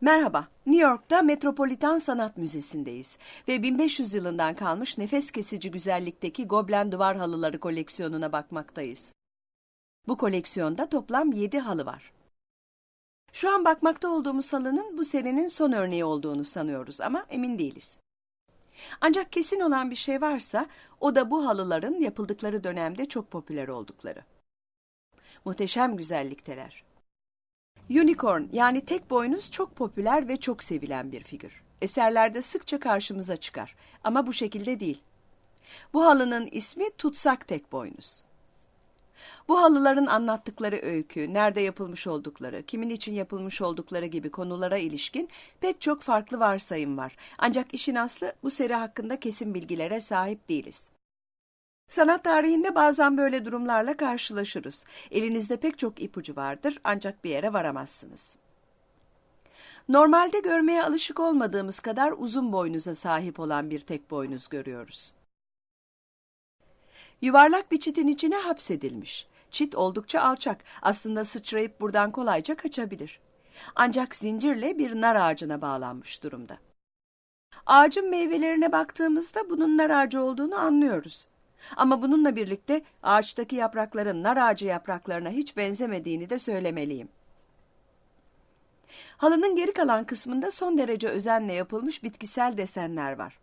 Merhaba, New York'ta Metropolitan Sanat Müzesi'ndeyiz ve 1500 yılından kalmış nefes kesici güzellikteki Goblen duvar halıları koleksiyonuna bakmaktayız. Bu koleksiyonda toplam 7 halı var. Şu an bakmakta olduğumuz halının bu serinin son örneği olduğunu sanıyoruz ama emin değiliz. Ancak kesin olan bir şey varsa o da bu halıların yapıldıkları dönemde çok popüler oldukları. Muhteşem güzellikteler. Unicorn yani tek boynuz çok popüler ve çok sevilen bir figür. Eserlerde sıkça karşımıza çıkar ama bu şekilde değil. Bu halının ismi tutsak tek boynuz. Bu halıların anlattıkları öykü, nerede yapılmış oldukları, kimin için yapılmış oldukları gibi konulara ilişkin pek çok farklı varsayım var. Ancak işin aslı bu seri hakkında kesin bilgilere sahip değiliz. Sanat tarihinde bazen böyle durumlarla karşılaşırız. Elinizde pek çok ipucu vardır ancak bir yere varamazsınız. Normalde görmeye alışık olmadığımız kadar uzun boynuza sahip olan bir tek boynuz görüyoruz. Yuvarlak bir çitin içine hapsedilmiş. Çit oldukça alçak, aslında sıçrayıp buradan kolayca kaçabilir. Ancak zincirle bir nar ağacına bağlanmış durumda. Ağacın meyvelerine baktığımızda bunun nar ağacı olduğunu anlıyoruz. Ama bununla birlikte ağaçtaki yaprakların nar ağacı yapraklarına hiç benzemediğini de söylemeliyim. Halının geri kalan kısmında son derece özenle yapılmış bitkisel desenler var.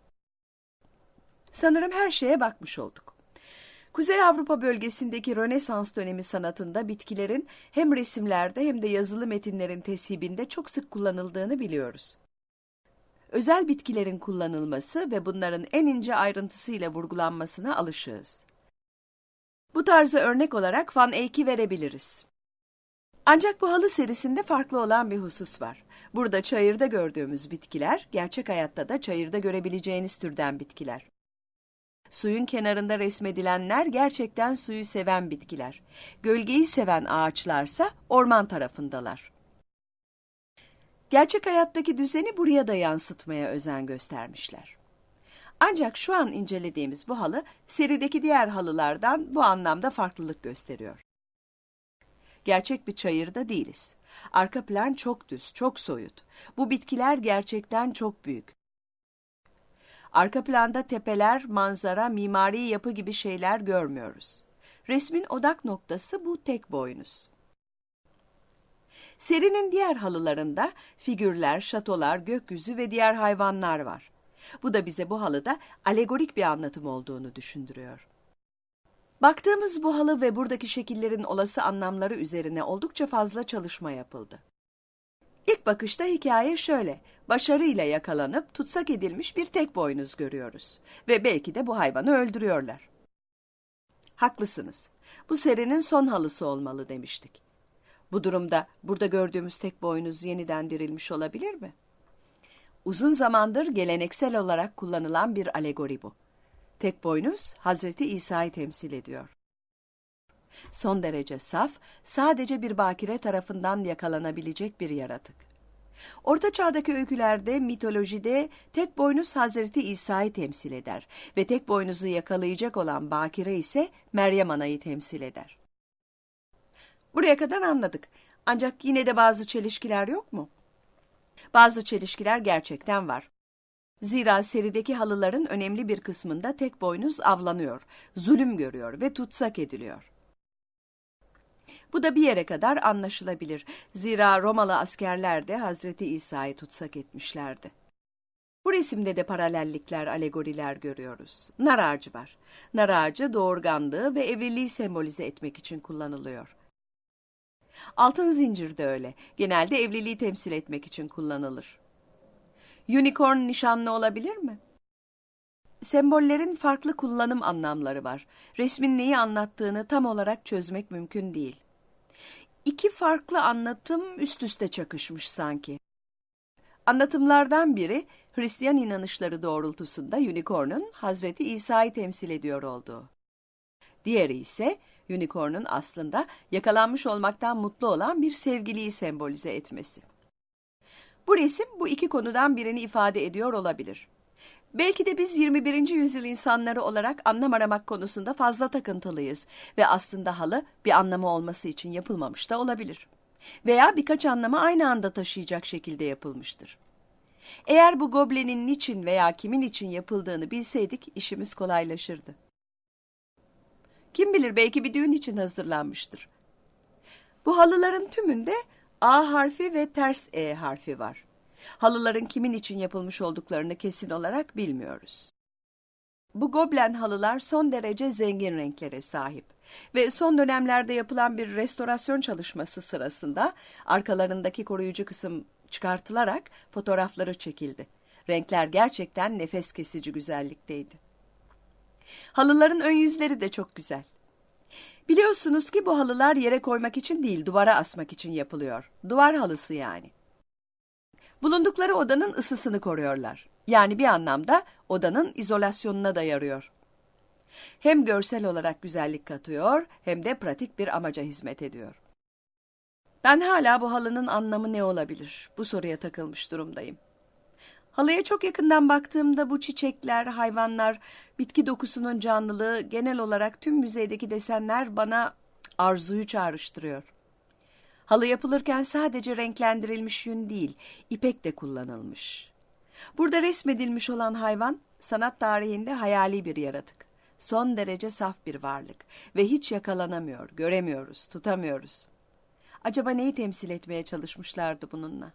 Sanırım her şeye bakmış olduk. Kuzey Avrupa bölgesindeki Rönesans dönemi sanatında bitkilerin hem resimlerde hem de yazılı metinlerin tesibinde çok sık kullanıldığını biliyoruz. Özel bitkilerin kullanılması ve bunların en ince ayrıntısıyla vurgulanmasına alışığız. Bu tarza örnek olarak Van Eyck'i verebiliriz. Ancak bu halı serisinde farklı olan bir husus var. Burada çayırda gördüğümüz bitkiler, gerçek hayatta da çayırda görebileceğiniz türden bitkiler. Suyun kenarında resmedilenler gerçekten suyu seven bitkiler. Gölgeyi seven ağaçlarsa orman tarafındalar. Gerçek hayattaki düzeni buraya da yansıtmaya özen göstermişler. Ancak şu an incelediğimiz bu halı serideki diğer halılardan bu anlamda farklılık gösteriyor. Gerçek bir çayırda değiliz. Arka plan çok düz, çok soyut. Bu bitkiler gerçekten çok büyük. Arka planda tepeler, manzara, mimari yapı gibi şeyler görmüyoruz. Resmin odak noktası bu tek boynuz. Serinin diğer halılarında figürler, şatolar, gökyüzü ve diğer hayvanlar var. Bu da bize bu halıda alegorik bir anlatım olduğunu düşündürüyor. Baktığımız bu halı ve buradaki şekillerin olası anlamları üzerine oldukça fazla çalışma yapıldı. İlk bakışta hikaye şöyle, başarıyla yakalanıp tutsak edilmiş bir tek boynuz görüyoruz ve belki de bu hayvanı öldürüyorlar. Haklısınız, bu serinin son halısı olmalı demiştik. Bu durumda burada gördüğümüz tek boynuz yeniden dirilmiş olabilir mi? Uzun zamandır geleneksel olarak kullanılan bir alegori bu. Tek boynuz Hazreti İsa'yı temsil ediyor. Son derece saf, sadece bir bakire tarafından yakalanabilecek bir yaratık. Orta çağdaki öykülerde, mitolojide tek boynuz Hazreti İsa'yı temsil eder ve tek boynuzu yakalayacak olan bakire ise Meryem Ana'yı temsil eder. Buraya kadar anladık. Ancak yine de bazı çelişkiler yok mu? Bazı çelişkiler gerçekten var. Zira serideki halıların önemli bir kısmında tek boynuz avlanıyor, zulüm görüyor ve tutsak ediliyor. Bu da bir yere kadar anlaşılabilir. Zira Romalı askerler de Hazreti İsa'yı tutsak etmişlerdi. Bu resimde de paralellikler, alegoriler görüyoruz. Nar ağacı var. Nar ağacı doğurganlığı ve evliliği sembolize etmek için kullanılıyor. Altın zincir de öyle. Genelde evliliği temsil etmek için kullanılır. Unicorn nişanlı olabilir mi? Sembollerin farklı kullanım anlamları var. Resmin neyi anlattığını tam olarak çözmek mümkün değil. İki farklı anlatım üst üste çakışmış sanki. Anlatımlardan biri Hristiyan inanışları doğrultusunda unicorn'un Hazreti İsa'yı temsil ediyor olduğu. Diğeri ise unicorn'un aslında yakalanmış olmaktan mutlu olan bir sevgiliyi sembolize etmesi. Bu resim bu iki konudan birini ifade ediyor olabilir. Belki de biz 21. yüzyıl insanları olarak anlam aramak konusunda fazla takıntılıyız ve aslında halı bir anlamı olması için yapılmamış da olabilir. Veya birkaç anlamı aynı anda taşıyacak şekilde yapılmıştır. Eğer bu goblenin niçin veya kimin için yapıldığını bilseydik işimiz kolaylaşırdı. Kim bilir belki bir düğün için hazırlanmıştır. Bu halıların tümünde A harfi ve ters E harfi var. Halıların kimin için yapılmış olduklarını kesin olarak bilmiyoruz. Bu goblen halılar son derece zengin renklere sahip ve son dönemlerde yapılan bir restorasyon çalışması sırasında arkalarındaki koruyucu kısım çıkartılarak fotoğrafları çekildi. Renkler gerçekten nefes kesici güzellikteydi. Halıların ön yüzleri de çok güzel. Biliyorsunuz ki bu halılar yere koymak için değil, duvara asmak için yapılıyor. Duvar halısı yani. Bulundukları odanın ısısını koruyorlar. Yani bir anlamda odanın izolasyonuna da yarıyor. Hem görsel olarak güzellik katıyor hem de pratik bir amaca hizmet ediyor. Ben hala bu halının anlamı ne olabilir? Bu soruya takılmış durumdayım. Halıya çok yakından baktığımda bu çiçekler, hayvanlar, bitki dokusunun canlılığı, genel olarak tüm müzeydeki desenler bana arzuyu çağrıştırıyor. Halı yapılırken sadece renklendirilmiş yün değil, ipek de kullanılmış. Burada resmedilmiş olan hayvan, sanat tarihinde hayali bir yaratık. Son derece saf bir varlık ve hiç yakalanamıyor, göremiyoruz, tutamıyoruz. Acaba neyi temsil etmeye çalışmışlardı bununla?